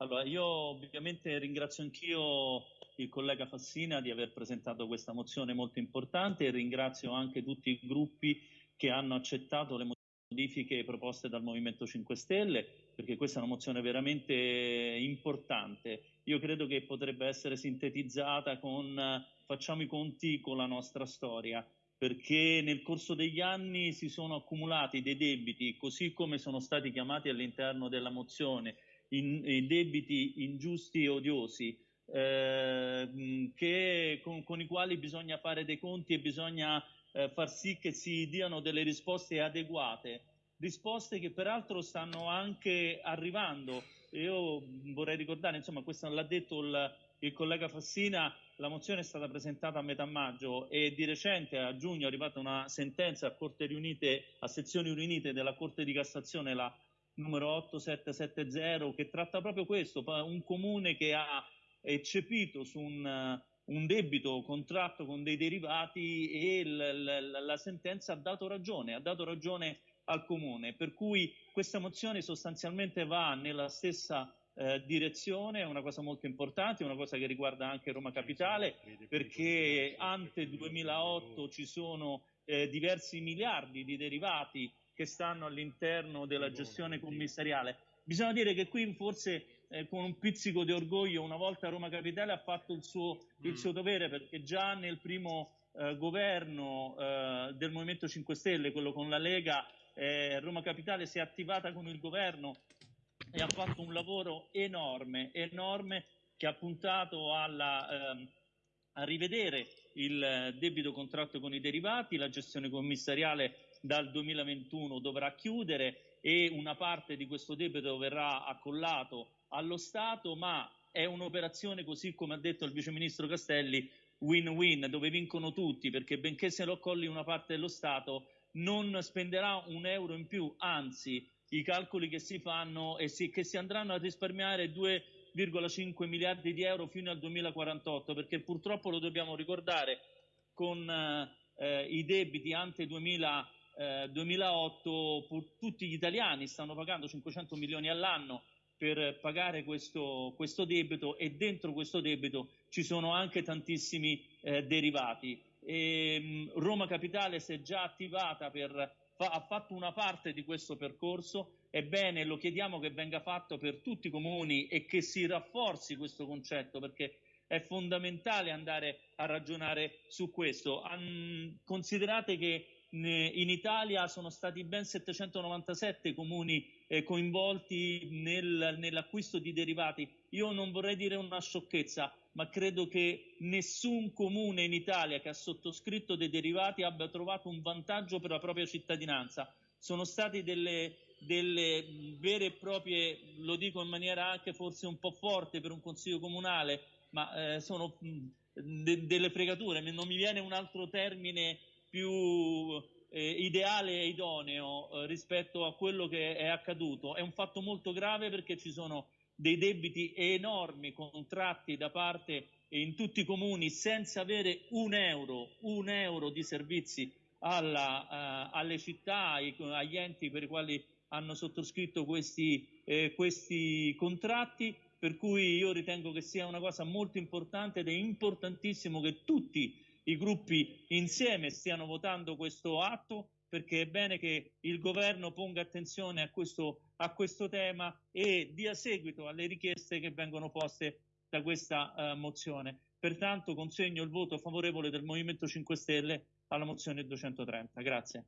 Allora, io ovviamente ringrazio anch'io il collega Fassina di aver presentato questa mozione molto importante e ringrazio anche tutti i gruppi che hanno accettato le modifiche proposte dal Movimento 5 Stelle, perché questa è una mozione veramente importante. Io credo che potrebbe essere sintetizzata con facciamo i conti con la nostra storia, perché nel corso degli anni si sono accumulati dei debiti, così come sono stati chiamati all'interno della mozione, in, in debiti ingiusti e odiosi, eh, che, con, con, i quali bisogna fare dei conti e bisogna eh, far sì che si diano delle risposte adeguate, risposte che peraltro stanno anche arrivando. Io vorrei ricordare, insomma, questo l'ha detto il, il collega Fassina, la mozione è stata presentata a metà maggio e di recente a giugno è arrivata una sentenza a, Corte riunite, a sezioni riunite della Corte di Cassazione, la numero 8770, che tratta proprio questo, un comune che ha eccepito su un un debito contratto con dei derivati e la sentenza ha dato ragione, ha dato ragione al Comune, per cui questa mozione sostanzialmente va nella stessa eh, direzione, è una cosa molto importante, è una cosa che riguarda anche Roma Capitale, perché ante 2008 ci sono eh, diversi miliardi di derivati che stanno all'interno della gestione commissariale. Bisogna dire che qui forse eh, con un pizzico di orgoglio una volta Roma Capitale ha fatto il suo, il mm. suo dovere perché già nel primo eh, governo eh, del Movimento 5 Stelle, quello con la Lega, eh, Roma Capitale si è attivata con il governo e ha fatto un lavoro enorme, enorme che ha puntato alla, ehm, a rivedere il debito contratto con i derivati, la gestione commissariale dal 2021 dovrà chiudere e una parte di questo debito verrà accollato allo Stato, ma è un'operazione, così come ha detto il Vice Ministro Castelli, win-win, dove vincono tutti, perché benché se lo accolli una parte dello Stato, non spenderà un euro in più, anzi i calcoli che si fanno e si, che si andranno a risparmiare 2,5 miliardi di euro fino al 2048, perché purtroppo lo dobbiamo ricordare con eh, i debiti ante 2000, eh, 2008, tutti gli italiani stanno pagando 500 milioni all'anno per pagare questo, questo, debito e dentro questo debito ci sono anche tantissimi eh, derivati. E, ehm, Roma Capitale si è già attivata per, fa, ha fatto una parte di questo percorso, ebbene lo chiediamo che venga fatto per tutti i comuni e che si rafforzi questo concetto perché è fondamentale andare a ragionare su questo. Um, considerate che in Italia sono stati ben 797 comuni eh, coinvolti nel, nell'acquisto di derivati. Io non vorrei dire una sciocchezza, ma credo che nessun comune in Italia che ha sottoscritto dei derivati abbia trovato un vantaggio per la propria cittadinanza. Sono state delle, delle vere e proprie, lo dico in maniera anche forse un po' forte per un consiglio comunale, ma eh, sono de, delle fregature, non mi viene un altro termine più eh, ideale e idoneo eh, rispetto a quello che è accaduto. È un fatto molto grave perché ci sono dei debiti enormi contratti da parte in tutti i comuni senza avere un euro, un euro di servizi alla, uh, alle città, ai, agli enti per i quali hanno sottoscritto questi, eh, questi contratti, per cui io ritengo che sia una cosa molto importante ed è importantissimo che tutti i gruppi insieme stiano votando questo atto perché è bene che il governo ponga attenzione a questo, a questo tema e dia seguito alle richieste che vengono poste da questa uh, mozione. Pertanto consegno il voto favorevole del Movimento 5 Stelle alla mozione 230. Grazie.